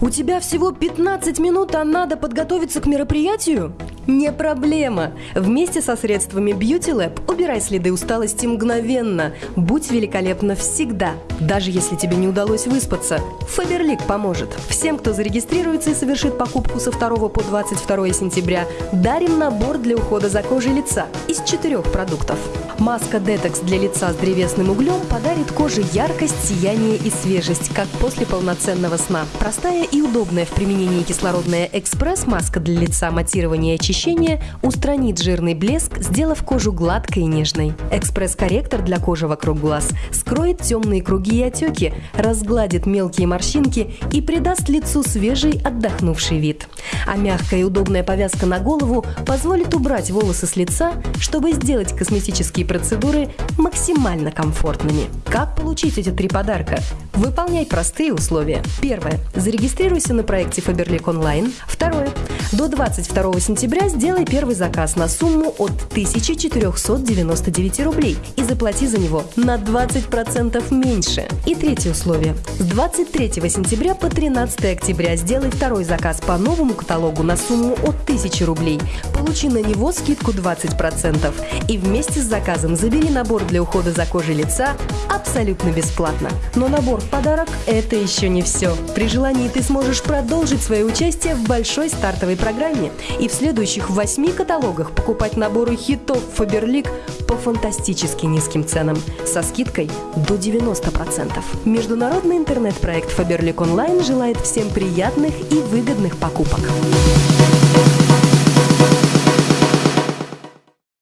У тебя всего 15 минут, а надо подготовиться к мероприятию? Не проблема. Вместе со средствами Beauty Lab убирай следы усталости мгновенно. Будь великолепна всегда. Даже если тебе не удалось выспаться, Фаберлик поможет. Всем, кто зарегистрируется и совершит покупку со 2 по 22 сентября, дарим набор для ухода за кожей лица из четырех продуктов. Маска Детекс для лица с древесным углем подарит коже яркость, сияние и свежесть, как после полноценного сна. Простая и удобная в применении кислородная экспресс-маска для лица матирования и очищения устранит жирный блеск, сделав кожу гладкой и нежной. Экспресс-корректор для кожи вокруг глаз скроет темные круги и отеки, разгладит мелкие морщинки и придаст лицу свежий отдохнувший вид. А мягкая и удобная повязка на голову позволит убрать волосы с лица, чтобы сделать косметические процедуры максимально комфортными. Как получить эти три подарка? Выполняй простые условия. Первое. Зарегистрируйся на проекте Faberlic Online. Второе. До 22 сентября сделай первый заказ на сумму от 1499 рублей и заплати за него на 20% меньше. И третье условие. С 23 сентября по 13 октября сделай второй заказ по новому каталогу на сумму от 1000 рублей. Получи на него скидку 20% и вместе с заказом забери набор для ухода за кожей лица абсолютно бесплатно. Но набор в подарок – это еще не все. При желании ты сможешь продолжить свое участие в большой стартовой программе и в следующих восьми каталогах покупать наборы хитов Фаберлик по фантастически низким ценам со скидкой до 90%. Международный интернет-проект Фаберлик Онлайн желает всем приятных и выгодных покупок.